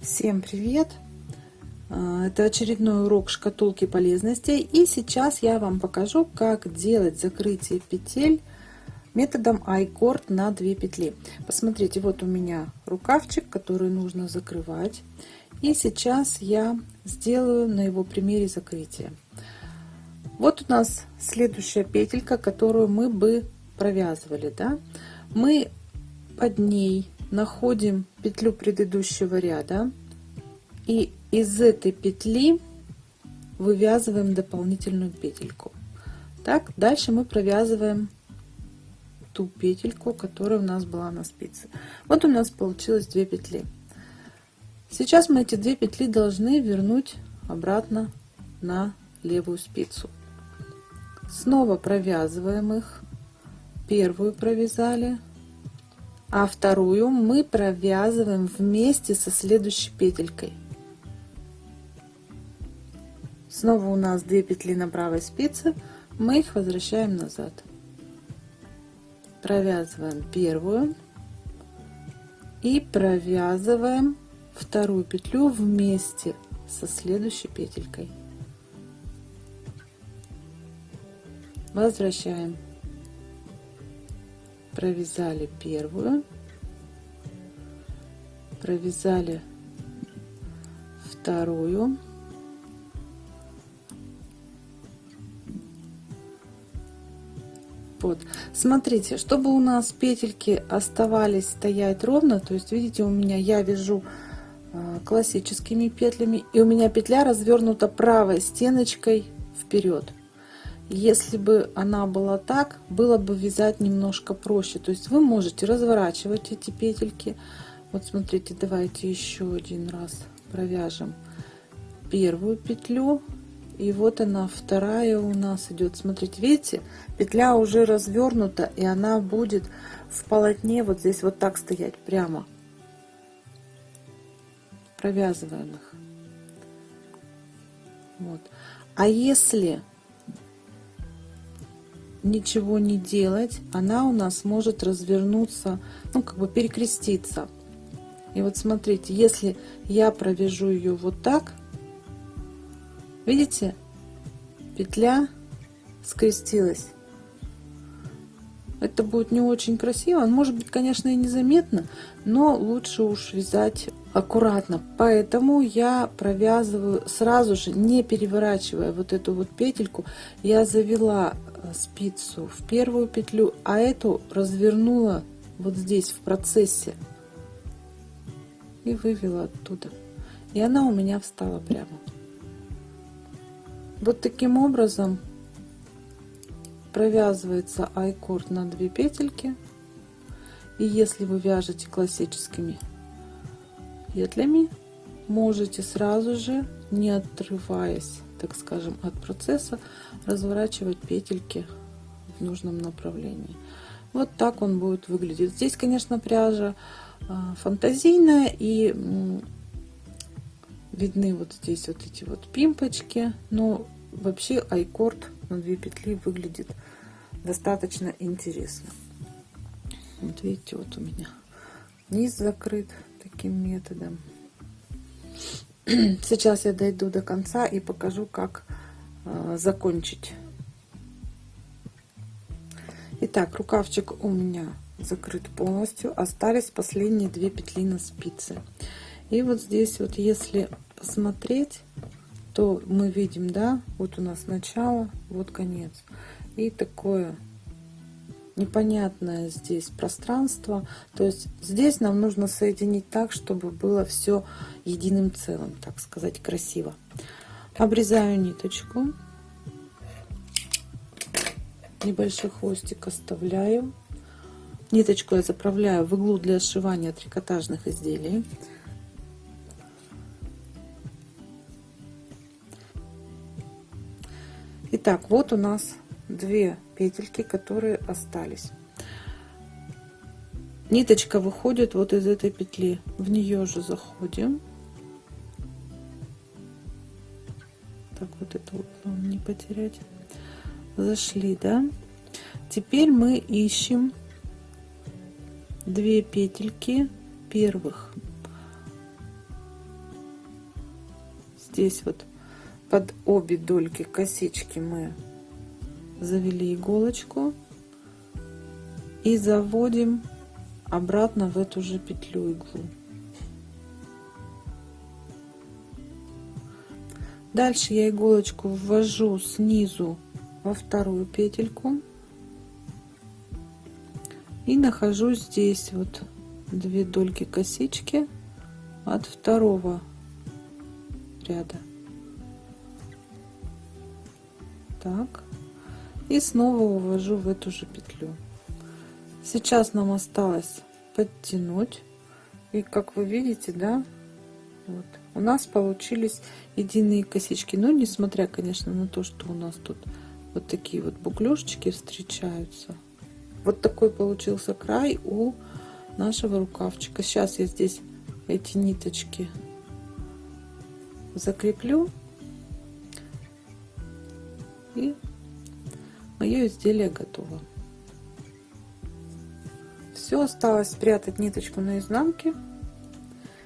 Всем привет! А, это очередной урок шкатулки полезностей. И сейчас я вам покажу, как делать закрытие петель методом айкорд на 2 петли. Посмотрите, вот у меня рукавчик, который нужно закрывать. И сейчас я сделаю на его примере закрытие. Вот у нас следующая петелька, которую мы бы провязывали. Да? Мы под ней находим петлю предыдущего ряда и из этой петли вывязываем дополнительную петельку. Так дальше мы провязываем ту петельку которая у нас была на спице. Вот у нас получилось 2 петли. Сейчас мы эти две петли должны вернуть обратно на левую спицу. Снова провязываем их. Первую провязали а вторую мы провязываем вместе со следующей петелькой. Снова у нас 2 петли на правой спице мы их возвращаем назад. Провязываем первую и провязываем вторую петлю вместе со следующей петелькой. Возвращаем провязали первую провязали вторую вот смотрите чтобы у нас петельки оставались стоять ровно то есть видите у меня я вяжу а, классическими петлями и у меня петля развернута правой стеночкой вперед если бы она была так, было бы вязать немножко проще. То есть вы можете разворачивать эти петельки. Вот смотрите, давайте еще один раз провяжем первую петлю. И вот она, вторая у нас идет. Смотрите, видите, петля уже развернута, и она будет в полотне вот здесь вот так стоять прямо. Провязываем их. Вот. А если ничего не делать, она у нас может развернуться, ну, как бы перекреститься. И вот смотрите, если я провяжу ее вот так, видите, петля скрестилась. Это будет не очень красиво, может быть, конечно, и незаметно, но лучше уж вязать аккуратно. Поэтому я провязываю сразу же, не переворачивая вот эту вот петельку, я завела Э, спицу в первую петлю, а эту развернула вот здесь в процессе и вывела оттуда. И она у меня встала прямо. Вот таким образом провязывается айкорд на 2 петельки. И если вы вяжете классическими петлями, можете сразу же, не отрываясь так скажем, от процесса разворачивать петельки в нужном направлении. Вот так он будет выглядеть. Здесь, конечно, пряжа а, фантазийная и видны вот здесь вот эти вот пимпочки, но вообще айкорд на 2 петли выглядит достаточно интересно. Вот видите, вот у меня низ закрыт таким методом. Сейчас я дойду до конца и покажу, как э, закончить. Итак, рукавчик у меня закрыт полностью. Остались последние две петли на спице. И вот здесь вот, если посмотреть, то мы видим, да, вот у нас начало, вот конец. И такое непонятное здесь пространство. То есть здесь нам нужно соединить так, чтобы было все единым целым, так сказать, красиво. Обрезаю ниточку. Небольшой хвостик оставляю. Ниточку я заправляю в иглу для сшивания трикотажных изделий. Итак, вот у нас две петельки, которые остались. Ниточка выходит вот из этой петли. В нее же заходим. Так вот это вот не потерять. Зашли, да? Теперь мы ищем две петельки первых. здесь вот под обе дольки косички мы завели иголочку и заводим обратно в эту же петлю иглу. Дальше я иголочку ввожу снизу во вторую петельку и нахожу здесь вот две дольки косички от второго ряда. Так. И снова увожу в эту же петлю. Сейчас нам осталось подтянуть. И как вы видите, да, вот, у нас получились единые косички. Но несмотря, конечно, на то, что у нас тут вот такие вот буклюшечки встречаются. Вот такой получился край у нашего рукавчика. Сейчас я здесь эти ниточки закреплю. И мое изделие готово. Все, осталось спрятать ниточку на изнанке.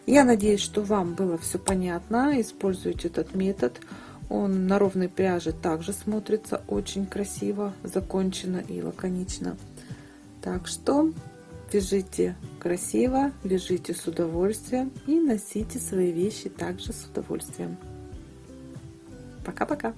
Я надеюсь, что вам было все понятно. Используйте этот метод. Он на ровной пряже также смотрится очень красиво, закончено и лаконично. Так что вяжите красиво, вяжите с удовольствием и носите свои вещи также с удовольствием. Пока-пока!